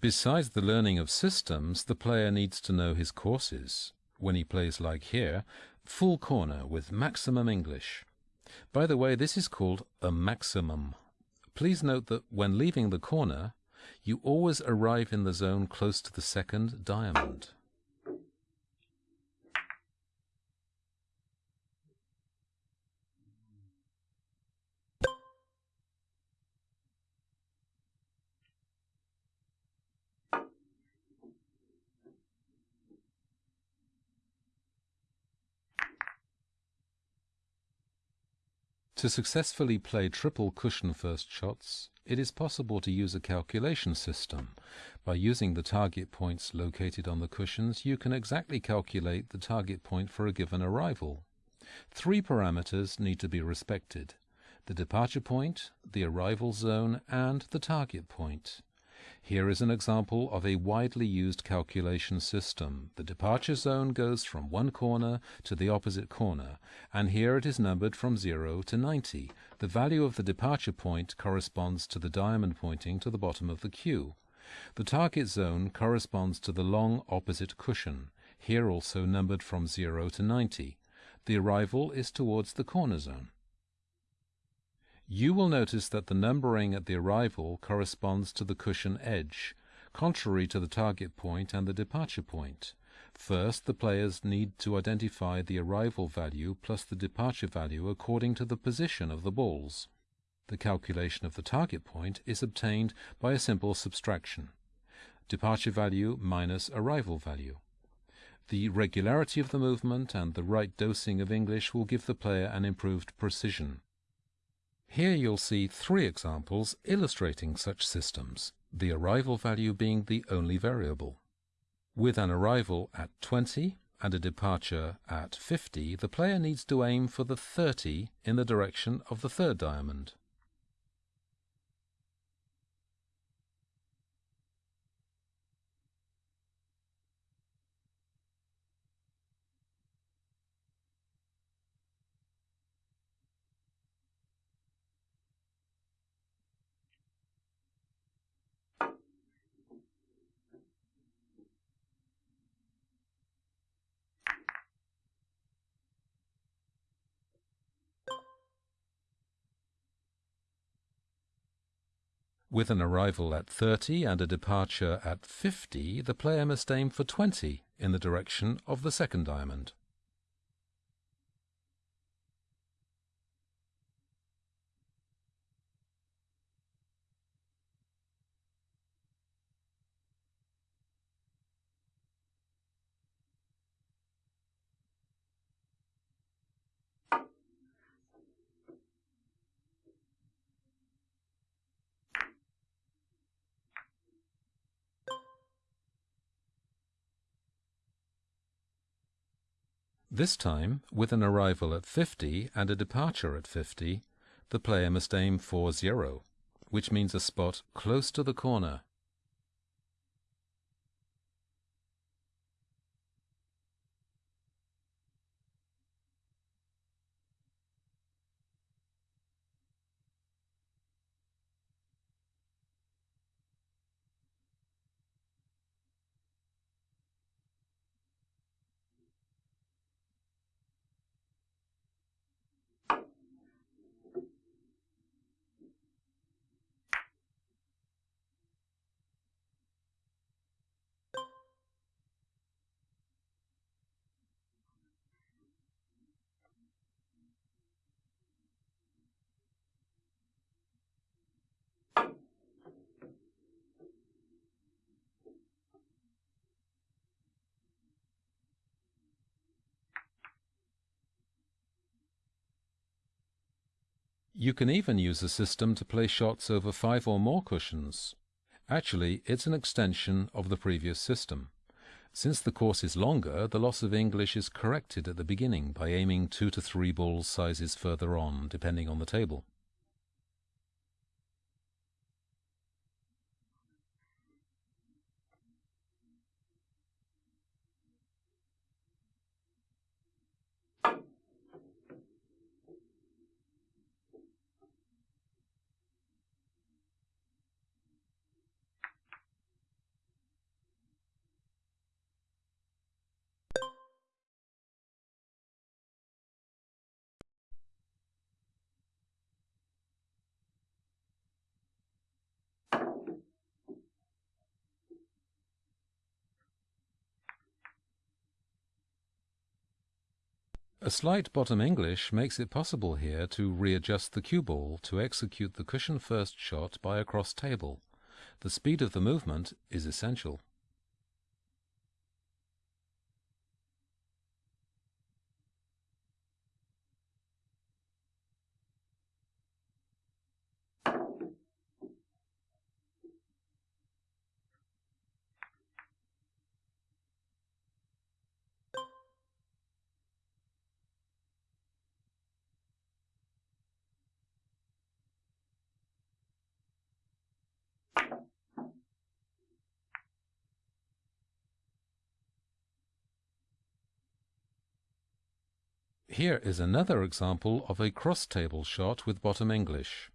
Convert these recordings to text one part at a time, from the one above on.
Besides the learning of systems, the player needs to know his courses. When he plays like here, full corner with maximum English. By the way, this is called a maximum. Please note that when leaving the corner, you always arrive in the zone close to the second diamond. To successfully play triple cushion first shots, it is possible to use a calculation system. By using the target points located on the cushions, you can exactly calculate the target point for a given arrival. Three parameters need to be respected. The departure point, the arrival zone, and the target point. Here is an example of a widely used calculation system. The departure zone goes from one corner to the opposite corner, and here it is numbered from 0 to 90. The value of the departure point corresponds to the diamond pointing to the bottom of the cue. The target zone corresponds to the long opposite cushion, here also numbered from 0 to 90. The arrival is towards the corner zone. You will notice that the numbering at the arrival corresponds to the cushion edge, contrary to the target point and the departure point. First, the players need to identify the arrival value plus the departure value according to the position of the balls. The calculation of the target point is obtained by a simple subtraction. Departure value minus arrival value. The regularity of the movement and the right dosing of English will give the player an improved precision. Here you'll see three examples illustrating such systems, the arrival value being the only variable. With an arrival at 20 and a departure at 50, the player needs to aim for the 30 in the direction of the third diamond. With an arrival at 30 and a departure at 50, the player must aim for 20 in the direction of the second diamond. This time, with an arrival at 50 and a departure at 50, the player must aim for 0, which means a spot close to the corner You can even use a system to play shots over five or more cushions. Actually, it's an extension of the previous system. Since the course is longer, the loss of English is corrected at the beginning by aiming two to three ball sizes further on, depending on the table. A slight bottom English makes it possible here to readjust the cue ball to execute the cushion first shot by a cross table. The speed of the movement is essential. Here is another example of a cross-table shot with bottom English.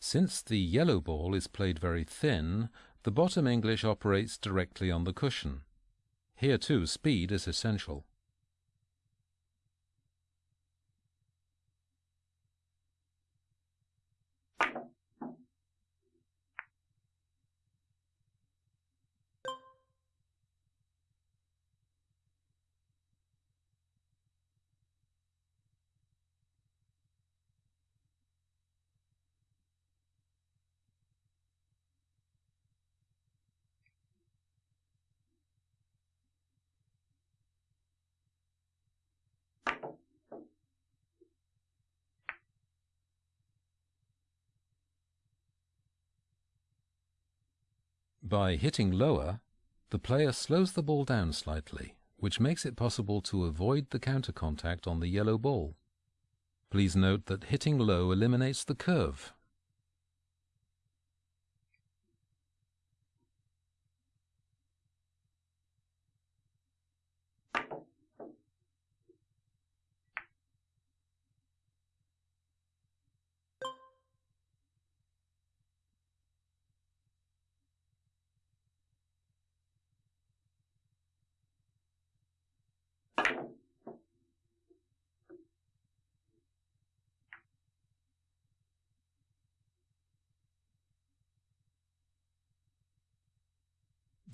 Since the yellow ball is played very thin, the bottom English operates directly on the cushion. Here too speed is essential. By hitting lower, the player slows the ball down slightly, which makes it possible to avoid the counter contact on the yellow ball. Please note that hitting low eliminates the curve,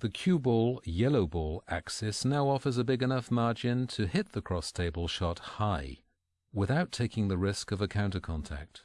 The cue ball yellow ball axis now offers a big enough margin to hit the cross table shot high, without taking the risk of a counter contact.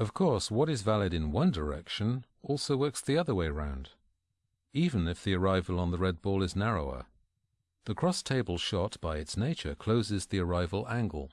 Of course, what is valid in one direction also works the other way round, even if the arrival on the red ball is narrower. The cross-table shot, by its nature, closes the arrival angle.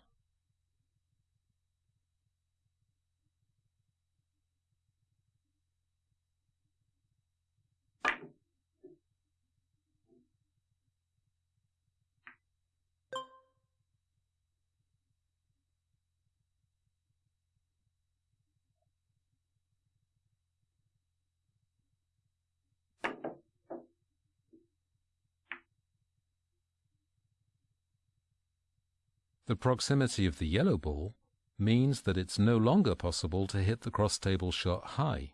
The proximity of the yellow ball means that it's no longer possible to hit the cross-table shot high.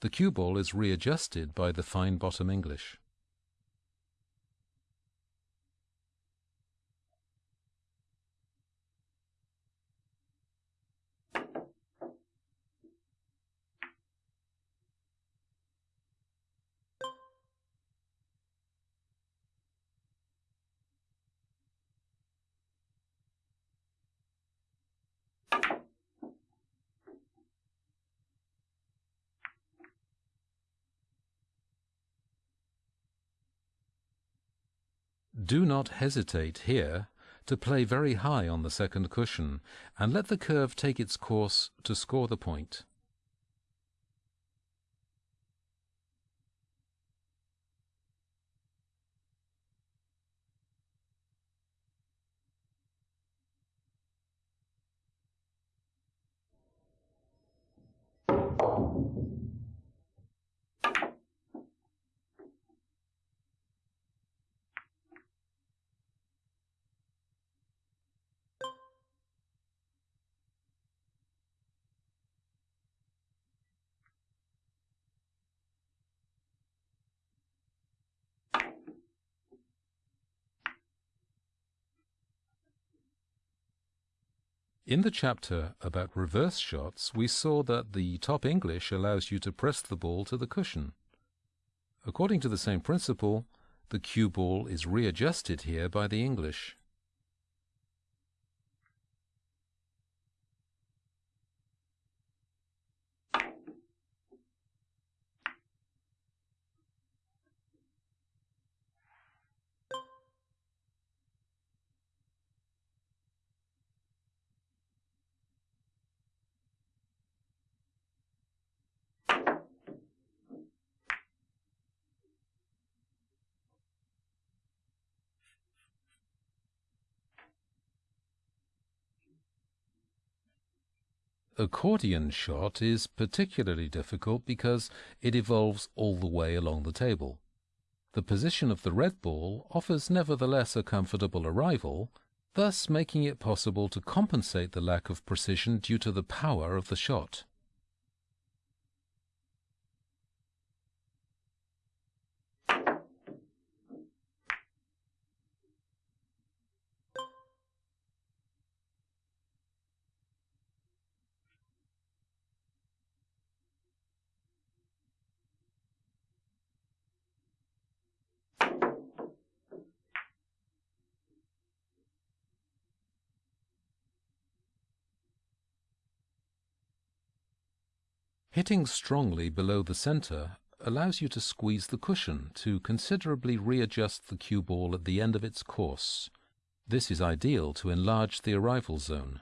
The cue ball is readjusted by the fine bottom English. Do not hesitate here to play very high on the second cushion and let the curve take its course to score the point. In the chapter about reverse shots, we saw that the top English allows you to press the ball to the cushion. According to the same principle, the cue ball is readjusted here by the English. Accordion shot is particularly difficult because it evolves all the way along the table. The position of the red ball offers nevertheless a comfortable arrival, thus making it possible to compensate the lack of precision due to the power of the shot. Hitting strongly below the center allows you to squeeze the cushion to considerably readjust the cue ball at the end of its course. This is ideal to enlarge the arrival zone.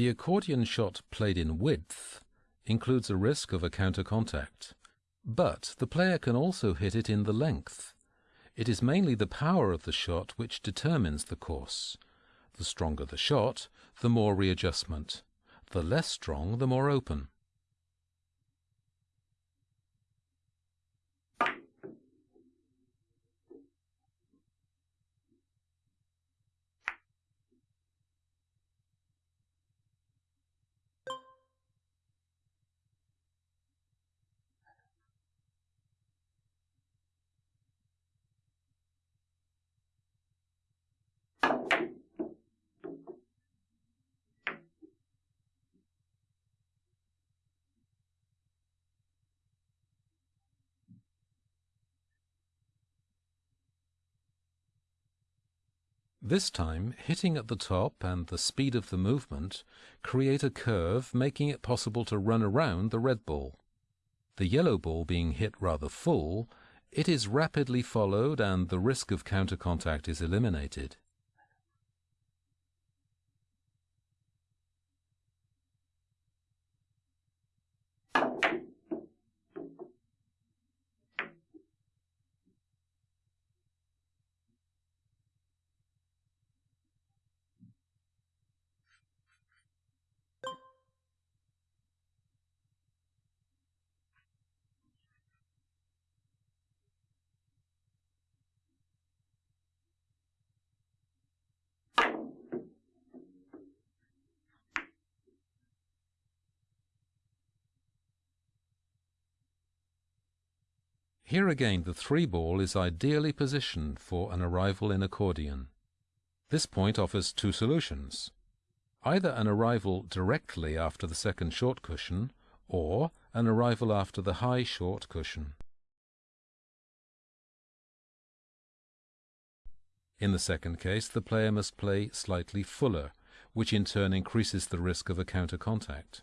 The accordion shot played in width includes a risk of a counter contact, but the player can also hit it in the length. It is mainly the power of the shot which determines the course. The stronger the shot, the more readjustment. The less strong, the more open. This time, hitting at the top and the speed of the movement create a curve making it possible to run around the red ball. The yellow ball being hit rather full, it is rapidly followed and the risk of counter contact is eliminated. Here again the three ball is ideally positioned for an arrival in accordion. This point offers two solutions. Either an arrival directly after the second short cushion, or an arrival after the high short cushion. In the second case, the player must play slightly fuller, which in turn increases the risk of a counter contact.